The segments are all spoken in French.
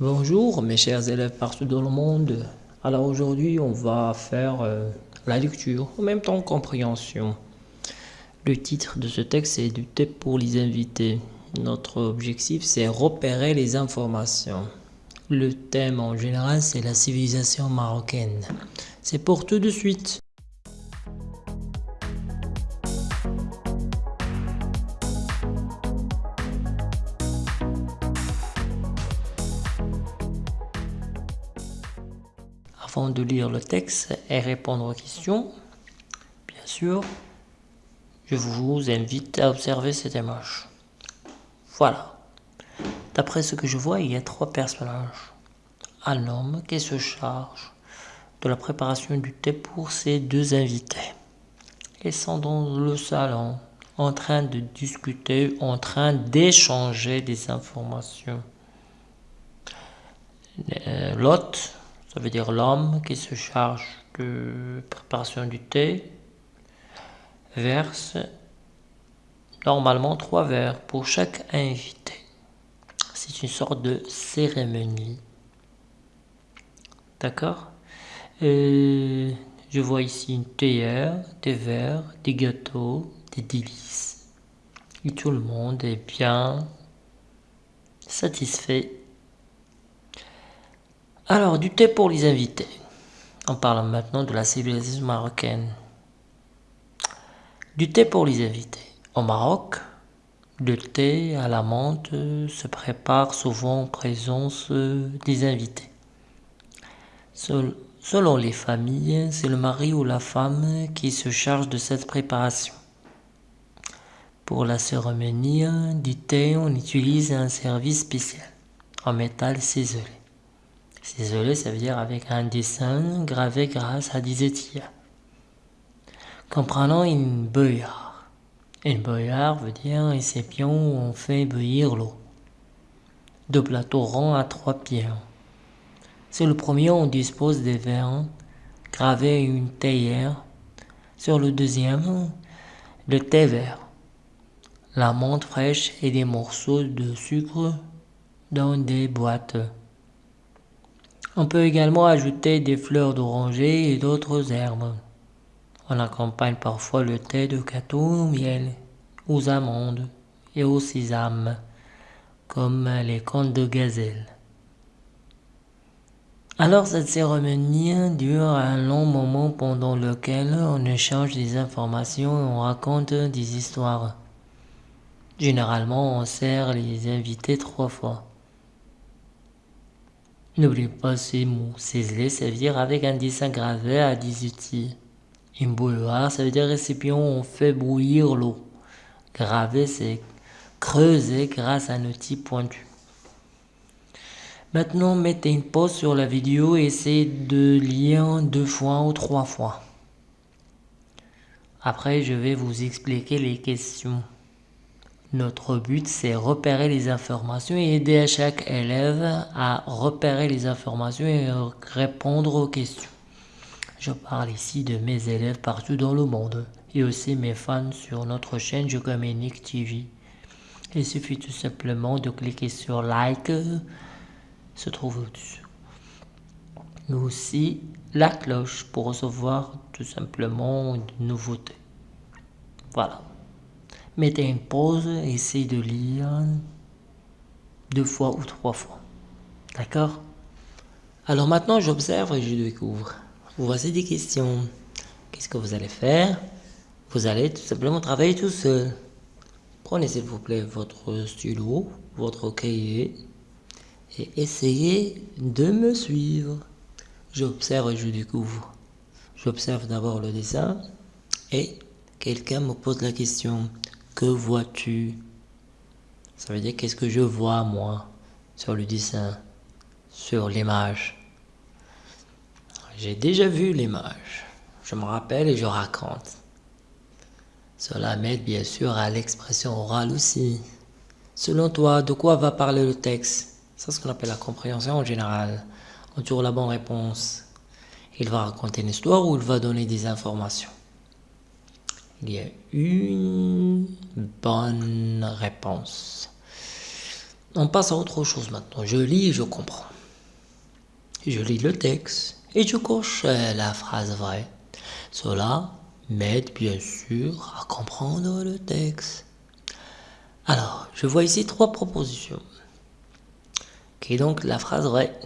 Bonjour mes chers élèves partout dans le monde. Alors aujourd'hui on va faire euh, la lecture, en même temps compréhension. Le titre de ce texte est du thé pour les invités. Notre objectif c'est repérer les informations. Le thème en général c'est la civilisation marocaine. C'est pour tout de suite. De lire le texte et répondre aux questions, bien sûr, je vous invite à observer cette image. Voilà. D'après ce que je vois, il y a trois personnages. Un homme qui se charge de la préparation du thé pour ses deux invités. Ils sont dans le salon, en train de discuter, en train d'échanger des informations. Euh, l'hôte ça veut dire l'homme qui se charge de préparation du thé verse normalement trois verres pour chaque invité. C'est une sorte de cérémonie. D'accord? Je vois ici une théière, des verres, des gâteaux, des délices. Et tout le monde est bien satisfait alors, du thé pour les invités. On parle maintenant de la civilisation marocaine. Du thé pour les invités. Au Maroc, le thé à la menthe se prépare souvent en présence des invités. Selon les familles, c'est le mari ou la femme qui se charge de cette préparation. Pour la cérémonie du thé, on utilise un service spécial en métal ciselé. Ciselé, ça veut dire avec un dessin gravé grâce à des étiers. Comprenons une bouillarde. Une bouillarde veut dire un récipient où on fait bouillir l'eau. Deux plateaux ronds à trois pieds. Sur le premier, on dispose des verres gravés une théière. Sur le deuxième, le thé vert, la menthe fraîche et des morceaux de sucre dans des boîtes. On peut également ajouter des fleurs d'oranger et d'autres herbes. On accompagne parfois le thé de gâteau au miel, aux amandes et au sésame, comme les contes de gazelle. Alors cette cérémonie dure un long moment pendant lequel on échange des informations et on raconte des histoires. Généralement, on sert les invités trois fois. N'oubliez pas ces mots. Ciselé, ça veut dire avec un dessin gravé à 18 Une bouilloire, ça veut dire récipient où on fait bouillir l'eau. Gravé, c'est creuser grâce à un outil pointu. Maintenant, mettez une pause sur la vidéo et essayez de lire deux fois ou trois fois. Après, je vais vous expliquer les questions. Notre but, c'est repérer les informations et aider à chaque élève à repérer les informations et répondre aux questions. Je parle ici de mes élèves partout dans le monde et aussi mes fans sur notre chaîne Je TV. Il suffit tout simplement de cliquer sur like, se trouve au-dessus. Mais aussi la cloche pour recevoir tout simplement de nouveautés. Voilà mettez une pause, essayez de lire deux fois ou trois fois. D'accord? Alors maintenant, j'observe et je découvre. Voici des questions. Qu'est-ce que vous allez faire? Vous allez tout simplement travailler tout seul. Prenez s'il vous plaît votre stylo, votre cahier et essayez de me suivre. J'observe et je découvre. J'observe d'abord le dessin et quelqu'un me pose la question. Que vois-tu? Ça veut dire qu'est-ce que je vois moi sur le dessin, sur l'image? J'ai déjà vu l'image. Je me rappelle et je raconte. Cela m'aide bien sûr à l'expression orale aussi. Selon toi, de quoi va parler le texte? C'est ce qu'on appelle la compréhension en général. On trouve la bonne réponse. Il va raconter une histoire ou il va donner des informations? Il y a une bonne réponse. On passe à autre chose maintenant. Je lis et je comprends. Je lis le texte et je coche euh, la phrase vraie. Cela m'aide bien sûr à comprendre le texte. Alors, je vois ici trois propositions. Qui est donc la phrase vraie.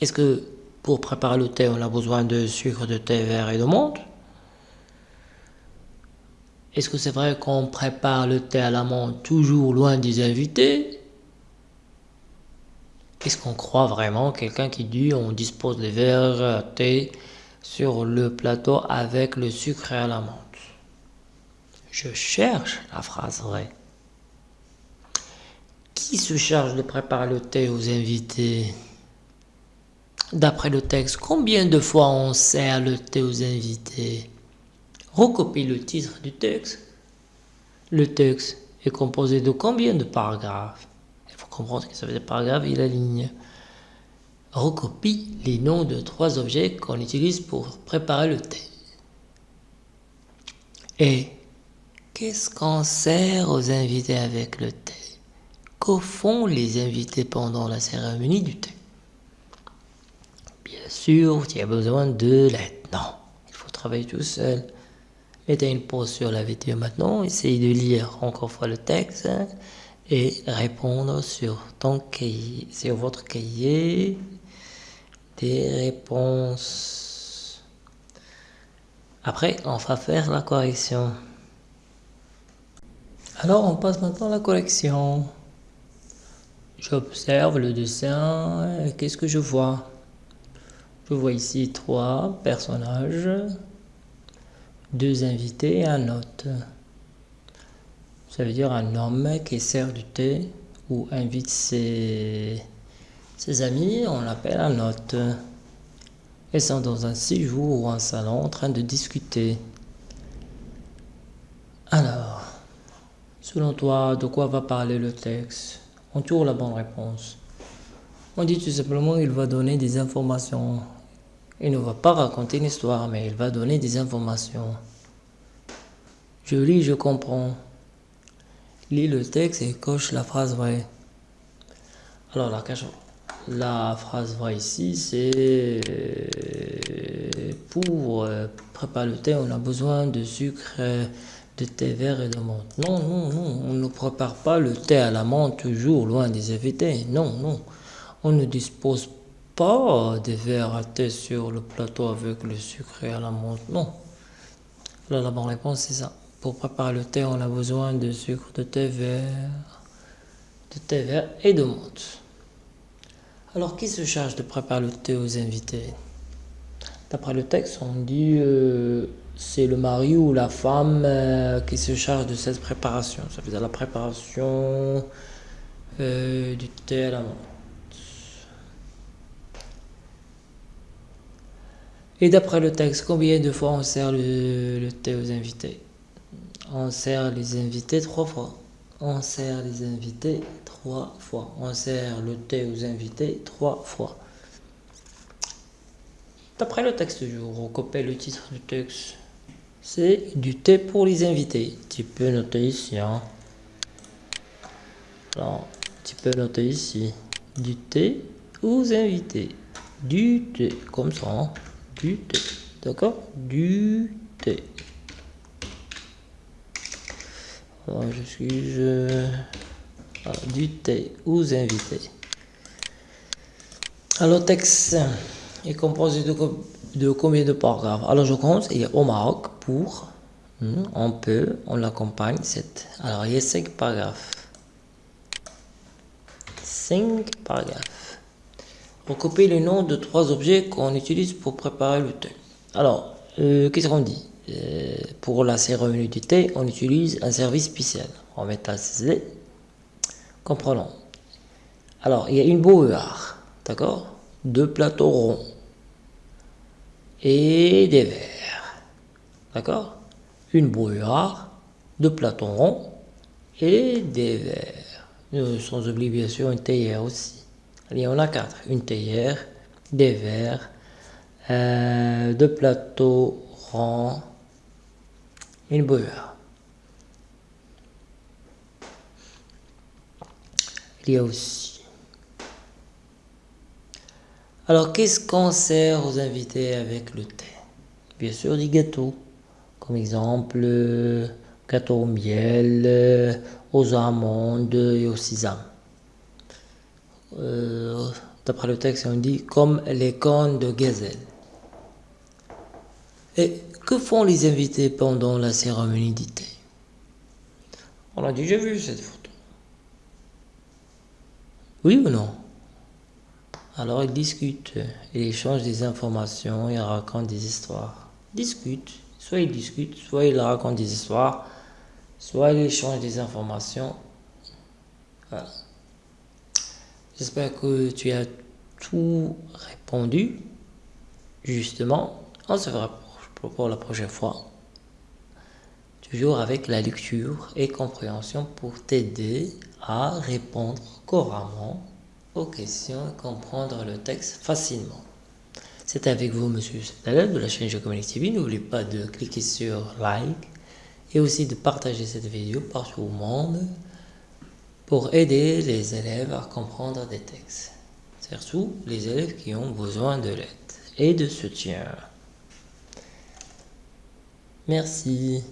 Est-ce que pour préparer le thé, on a besoin de sucre, de thé vert et de menthe? Est-ce que c'est vrai qu'on prépare le thé à la menthe toujours loin des invités? Est-ce qu'on croit vraiment quelqu'un qui dit on dispose les verres thé sur le plateau avec le sucre à la menthe Je cherche la phrase vraie. Qui se charge de préparer le thé aux invités? D'après le texte, combien de fois on sert le thé aux invités? Recopie le titre du texte. Le texte est composé de combien de paragraphes? Il faut comprendre que ça veut dire paragraphe et la ligne. Recopie les noms de trois objets qu'on utilise pour préparer le thé. Et qu'est-ce qu'on sert aux invités avec le thé que font les invités pendant la cérémonie du thé Bien sûr, tu as besoin de l'aide. Non, il faut travailler tout seul. Mettez une pause sur la vidéo maintenant, essayez de lire encore fois le texte et répondre sur ton cahier, sur votre cahier des réponses. Après, on va faire la correction. Alors, on passe maintenant à la correction. J'observe le dessin. Qu'est-ce que je vois? Je vois ici trois personnages, deux invités et un hôte. Ça veut dire un homme qui sert du thé ou invite ses, ses amis, on l'appelle un hôte. Ils sont dans un séjour ou un salon en train de discuter. Alors, selon toi, de quoi va parler le texte? On tourne la bonne réponse. On dit tout simplement qu'il va donner des informations. Il ne va pas raconter une histoire, mais il va donner des informations. Je lis, je comprends. Lis le texte et coche la phrase vraie. Alors la, la phrase vraie ici, c'est pour euh, préparer le thé, on a besoin de sucre de thé vert et de menthe. Non, non, non, on ne prépare pas le thé à la menthe toujours loin des invités. Non, non, on ne dispose pas des verres à thé sur le plateau avec le sucre et à la menthe. Non. Alors la bonne réponse c'est ça. Pour préparer le thé, on a besoin de sucre de thé vert, de thé vert et de menthe. Alors qui se charge de préparer le thé aux invités? D'après le texte, on dit euh, c'est le mari ou la femme euh, qui se charge de cette préparation. Ça veut dire la préparation euh, du thé à la menthe. Et d'après le texte, combien de fois on sert le, thé aux invités? On sert les invités trois fois. On sert les invités trois fois. On sert le thé aux invités trois fois. D'après le texte du jour, on copie le titre du texte c'est du thé pour les invités. Tu peux noter ici. Hein. Alors, tu peux noter ici. Du thé aux invités. Du thé, comme ça. Hein. Du thé. D'accord Du thé. Alors, je suis... Je... du thé aux invités. Alors, texte est composé de combien de paragraphes? Alors je compte, il y a au Maroc pour, hmm, on peut, on l'accompagne, 7. Alors il y a 5 paragraphes. 5 paragraphes. Recopier les noms de trois objets qu'on utilise pour préparer le thé. Alors, euh, qu'est-ce qu'on dit? Euh, Pour la cérémonie du thé, on utilise un service spécial. On met à CZ. Comprenons. Alors, il y a une bouillarde, d'accord? Deux plateaux ronds et des verres. D'accord? Une brouillard, deux platons ronds et des verres. Sans oublier bien une théière aussi. Il y en a quatre. Une théière, des verres, euh, deux plateaux ronds, une bouillarde. il y a aussi. Alors, qu'est-ce qu'on sert aux invités avec le thé? Bien sûr, des gâteaux. Comme exemple, euh, gâteau au miel, euh, aux amandes et aux sésame. Euh, d'après le texte, on dit comme les cornes de gazelle. Et que font les invités pendant la cérémonie du thé On a déjà vu cette photo. Oui ou non? Alors ils discutent, ils échangent des informations, ils racontent des histoires. Discutent, soit ils discutent, soit ils racontent des histoires, soit ils échangent des informations. Voilà. J'espère que tu as tout répondu. Justement, on se verra pour la prochaine fois. Toujours avec la lecture et compréhension pour t'aider à répondre couramment aux questions et comprendre le texte facilement. C'est avec vous, Monsieur Sadalal de la chaîne Jocomanic TV. N'oubliez pas de cliquer sur like et aussi de partager cette vidéo partout au monde pour aider les élèves à comprendre des textes. Surtout les élèves qui ont besoin de l'aide et de soutien. Merci.